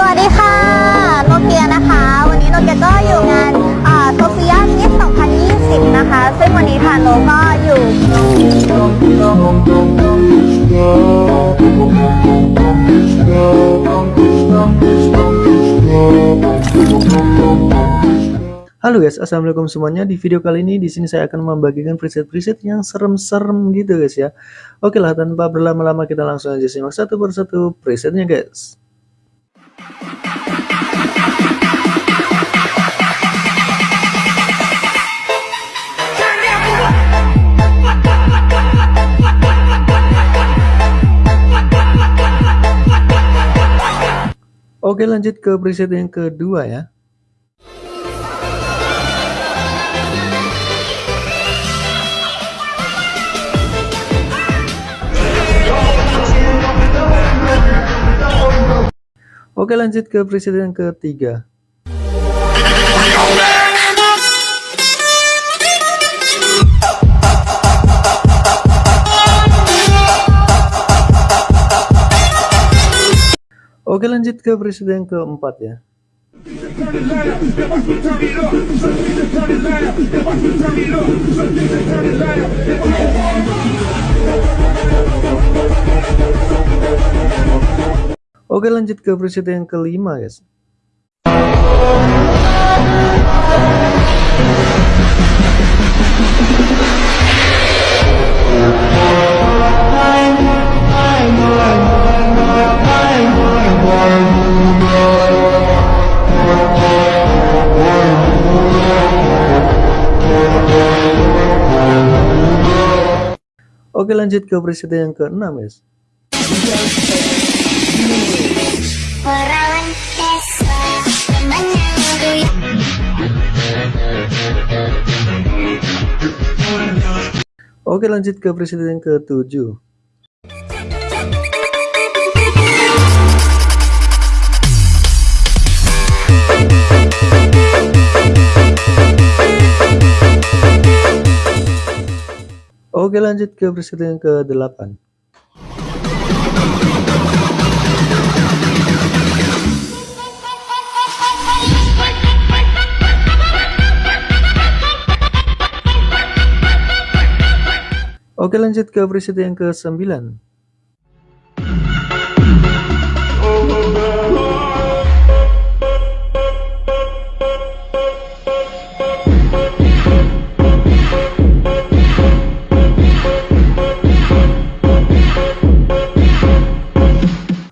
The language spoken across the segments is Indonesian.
สวัสดีค่ะ โนเกียนะคะ วันนี้โนเกียก็อยู่งานโซเฟียมิส2020 นะคะ ซึ่งวันนี้ทางโนก็อยู่ Halo guys, assalamualaikum semuanya. Di video kali ini di sini saya akan membagikan preset-preset yang serem-serem gitu guys ya. Oke lah, tanpa berlama-lama kita langsung aja simak satu persatu presetnya guys. Oke lanjut ke preset yang kedua ya. Oke lanjut ke presiden ketiga. Oke lanjut ke presiden keempat ya. Oke lanjut ke presiden yang kelima guys. Oke lanjut ke presiden yang keenam guys. Oke lanjut ke presiden yang ketujuh. Oke lanjut ke presiden yang ke-8 Oke lanjut ke presiden yang ke-9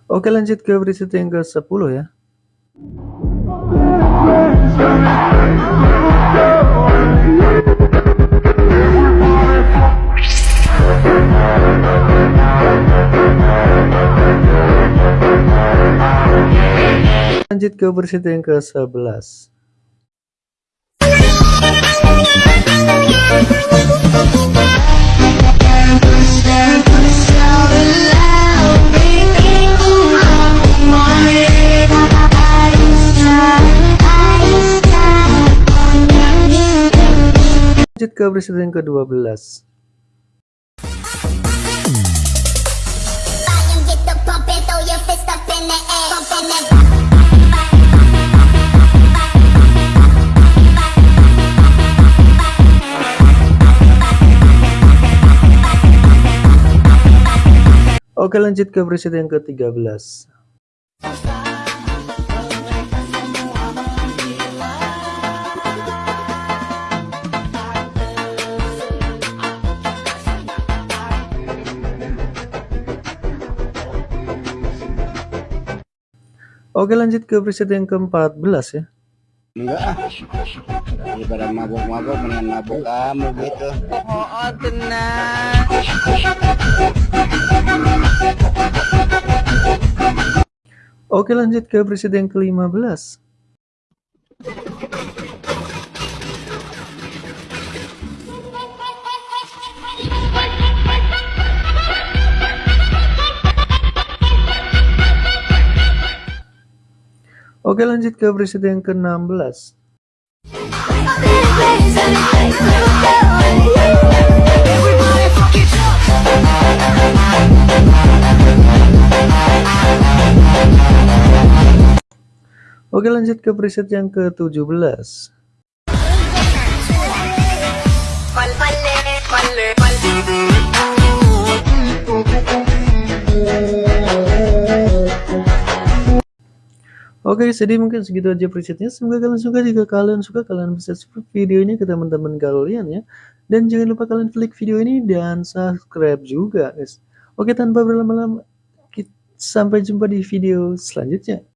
Oke lanjut ke preset yang ke 10 ya Lanjut ke preset yang ke 11 Lanjut ke preset yang ke 12 Volume, get the pumping, throw your fist up in the air. Bumping that Oke lanjut ke preset yang ke 13 Oke lanjut ke preset yang ke-14 ya Enggak ah. Daripada mabuk-mabuk mendingan mabuk kamu gitu. Oh, tenang. Oke lanjut ke preset yang ke-15 Oke lanjut ke preset yang ke-16 Oke lanjut ke preset yang ke-17. Oke, jadi mungkin segitu aja presetnya. Semoga kalian suka. Jika kalian suka, kalian bisa share video ini ke teman-teman kalian ya. Dan jangan lupa kalian klik video ini dan subscribe juga, guys. Oke, tanpa berlama-lama, sampai jumpa di video selanjutnya.